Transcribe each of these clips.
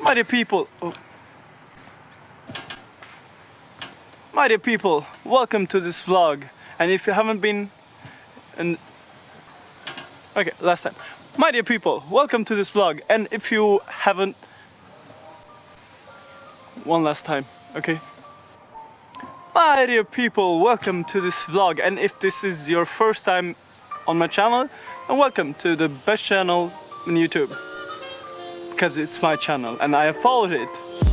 My dear people, oh. my dear people, welcome to this vlog. And if you haven't been, and okay, last time. My dear people, welcome to this vlog. And if you haven't, one last time, okay? My dear people, welcome to this vlog. And if this is your first time on my channel, then welcome to the best channel on YouTube because it's my channel and I have followed it.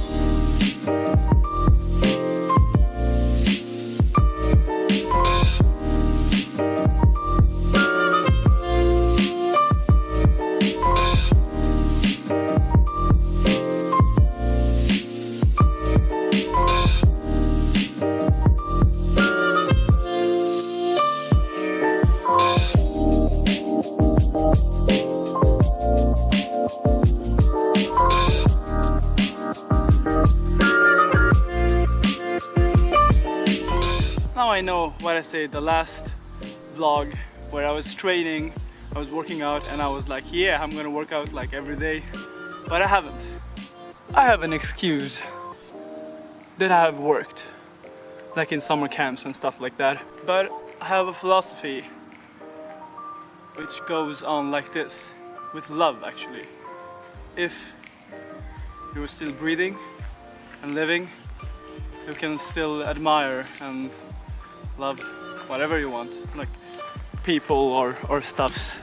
I know what I said the last vlog where I was training, I was working out and I was like, yeah, I'm gonna work out like every day, but I haven't. I have an excuse that I have worked, like in summer camps and stuff like that, but I have a philosophy which goes on like this, with love actually. If you're still breathing and living, you can still admire and love whatever you want, like people or, or stuffs.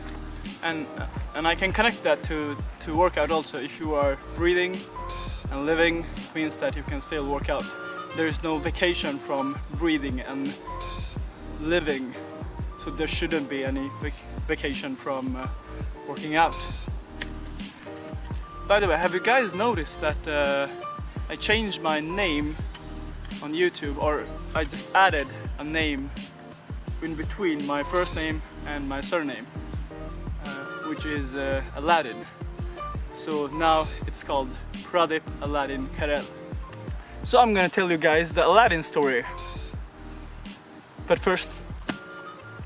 And, and I can connect that to, to workout also. If you are breathing and living, means that you can still work out. There is no vacation from breathing and living, so there shouldn't be any vac vacation from uh, working out. By the way, have you guys noticed that uh, I changed my name on YouTube or I just added a name in between my first name and my surname uh, which is uh, Aladdin. So now it's called Pradip Aladdin Karel. So I'm gonna tell you guys the Aladdin story. But first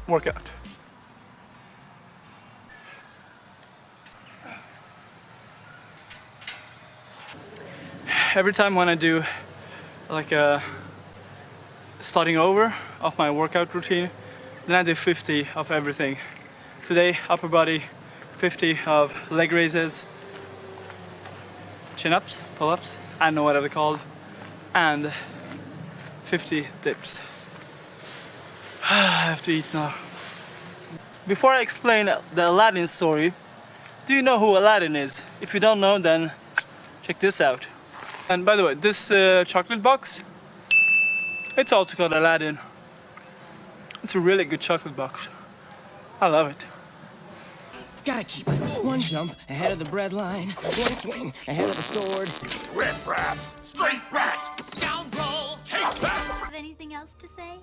workout every time when I do like a starting over of my workout routine then I do 50 of everything. Today upper body 50 of leg raises chin-ups pull-ups I don't know what they're called and 50 dips. I have to eat now. Before I explain the Aladdin story do you know who Aladdin is? If you don't know then check this out. And by the way this uh, chocolate box it's also called Aladdin. It's a really good chocolate box. I love it. Gotta keep. One jump ahead of the breadline. One swing ahead of the sword. Riff raff! Straight rat! Scoundrel! Take that! Have anything else to say?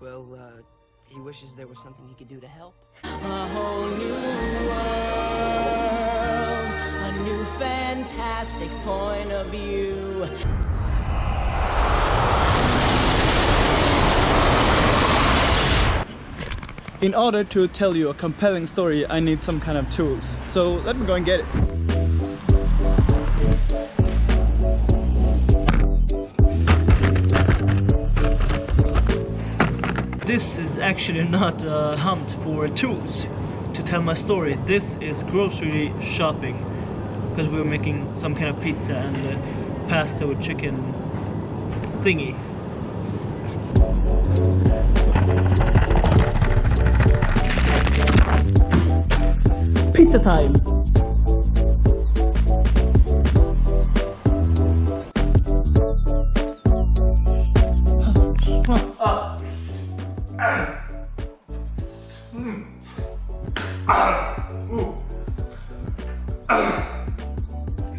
Well, uh, he wishes there was something he could do to help. A whole new world. A new fantastic point of view. In order to tell you a compelling story, I need some kind of tools. So let me go and get it. This is actually not a hunt for tools to tell my story. This is grocery shopping because we were making some kind of pizza and uh, pasta with chicken thingy. Pizza time!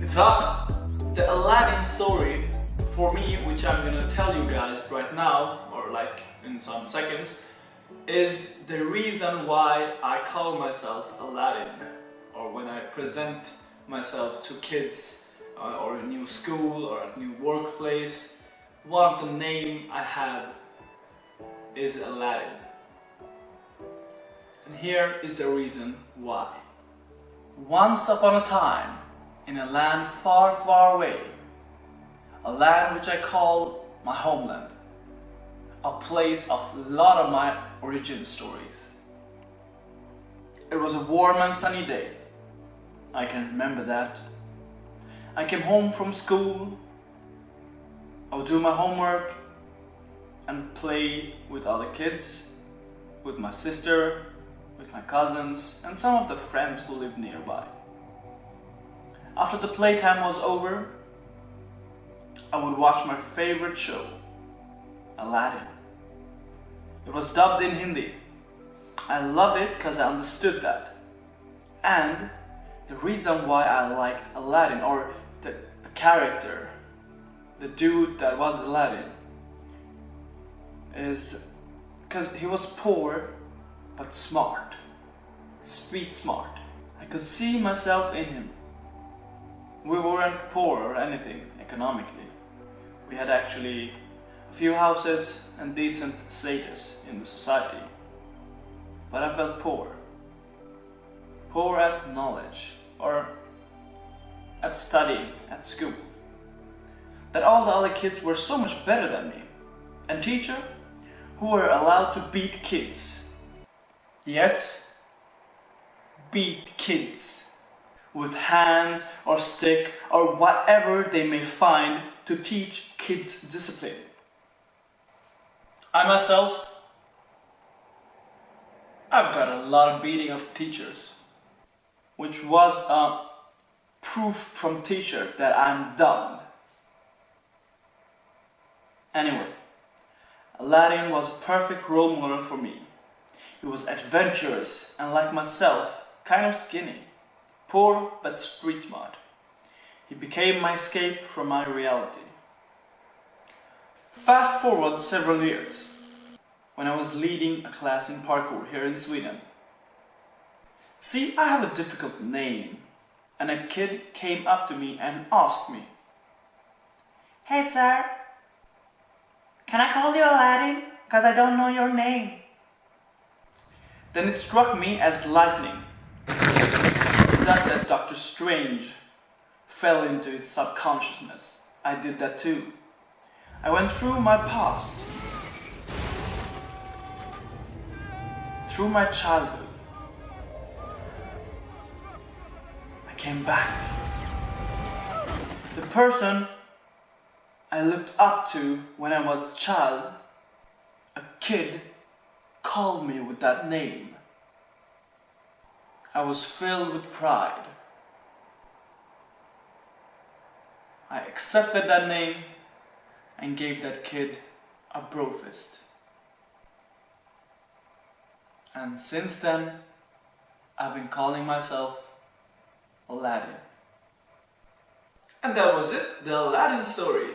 It's hot! The Aladdin story, for me, which I'm gonna tell you guys right now, or like in some seconds, is the reason why I call myself Aladdin or when I present myself to kids uh, or a new school or a new workplace one of the name I have is Aladdin and here is the reason why once upon a time in a land far, far away. A land which I call my homeland. A place of a lot of my origin stories. It was a warm and sunny day. I can remember that. I came home from school. I would do my homework and play with other kids, with my sister, with my cousins, and some of the friends who lived nearby. After the playtime was over, I would watch my favorite show, Aladdin. It was dubbed in Hindi. I loved it because I understood that. And the reason why I liked Aladdin, or the, the character, the dude that was Aladdin, is because he was poor but smart, street smart. I could see myself in him. We weren't poor or anything economically. We had actually a few houses and decent status in the society. But I felt poor. Poor at knowledge or at studying at school. That all the other kids were so much better than me. And teacher, who were allowed to beat kids. Yes, beat kids with hands or stick or whatever they may find to teach kids discipline. I myself, I've got a lot of beating of teachers, which was a proof from teacher that I'm dumb. Anyway, Aladdin was a perfect role model for me. He was adventurous and like myself, kind of skinny, poor but street smart. He became my escape from my reality. Fast forward several years, when I was leading a class in parkour here in Sweden. See, I have a difficult name, and a kid came up to me and asked me, Hey sir, can I call you Aladdin? Because I don't know your name. Then it struck me as lightning. Just as Doctor Strange fell into its subconsciousness, I did that too. I went through my past, through my childhood. I came back. The person I looked up to when I was a child, a kid, called me with that name. I was filled with pride. I accepted that name and gave that kid a bro fist. And since then, I've been calling myself Aladdin. And that was it, the Aladdin story.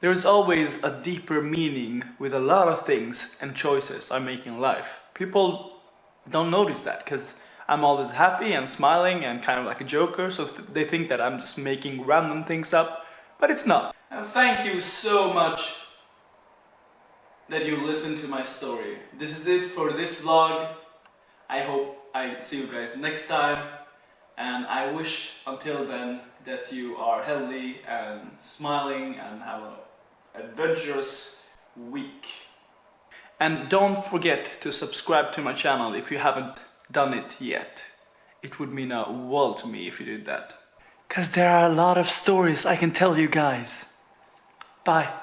There's always a deeper meaning with a lot of things and choices I make in life. People don't notice that because I'm always happy and smiling and kind of like a joker, so they think that I'm just making random things up, but it's not. And thank you so much that you listened to my story. This is it for this vlog. I hope I see you guys next time and I wish until then that you are healthy and smiling and have an adventurous week. And don't forget to subscribe to my channel if you haven't done it yet. It would mean a world to me if you did that. Cause there are a lot of stories I can tell you guys. Bye.